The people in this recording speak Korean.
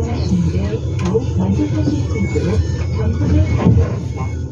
승차하신 후 더욱 먼저 타실 수 있도록 정성을 다하겠습니다.